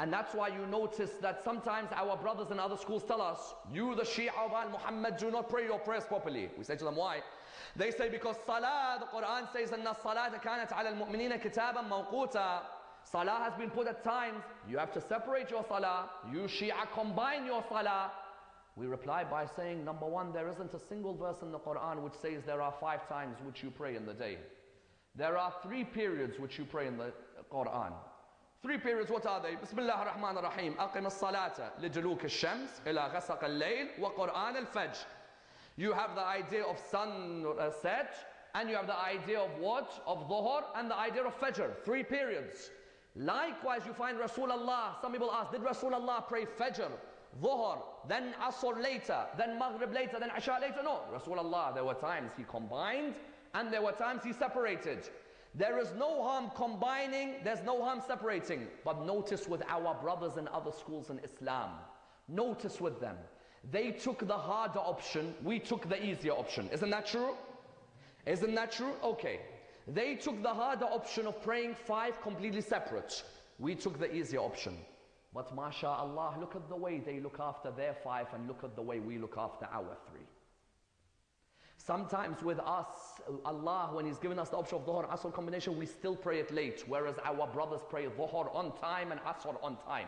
And that's why you notice that sometimes our brothers in other schools tell us, you the Shia of Al-Muhammad do not pray your prayers properly. We say to them, why? They say because Salah, the Quran says, أن الصلاة كانت على المؤمنين كتابا موقوتا Salah has been put at times. You have to separate your Salah. You Shia combine your Salah. We reply by saying, number one, there isn't a single verse in the Quran which says there are five times which you pray in the day. There are three periods which you pray in the Quran. Three periods, what are they? Bismillah ar-Rahman ar-Rahim. أقم الصلاة لدلوك الشمس إلى غسق الليل وقرآن الفجر. You have the idea of sun uh, set and you have the idea of what? Of dhuhr and the idea of fajr. Three periods. Likewise, you find Rasulullah. Some people ask, did Rasulullah pray fajr, dhuhr, then asr later, then maghrib later, then isha later? No. Rasulullah, there were times he combined and there were times he separated. There is no harm combining, there's no harm separating. But notice with our brothers in other schools in Islam, notice with them. They took the harder option, we took the easier option. Isn't that true? Isn't that true? Okay. They took the harder option of praying five completely separate. We took the easier option. But mashallah, look at the way they look after their five and look at the way we look after our three. Sometimes with us, Allah, when He's given us the option of Dhuhr Asr combination, we still pray it late, whereas our brothers pray Dhuhr on time and Asr on time.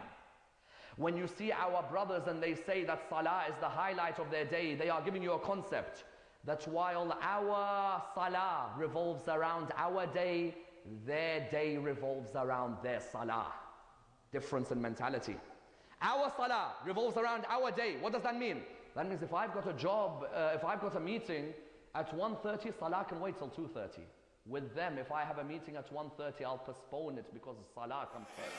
When you see our brothers and they say that Salah is the highlight of their day, they are giving you a concept that while our Salah revolves around our day, their day revolves around their Salah. Difference in mentality. Our Salah revolves around our day. What does that mean? That means if I've got a job, uh, if I've got a meeting at 1.30, Salah can wait till 2.30. With them, if I have a meeting at 1.30, I'll postpone it because Salah comes first.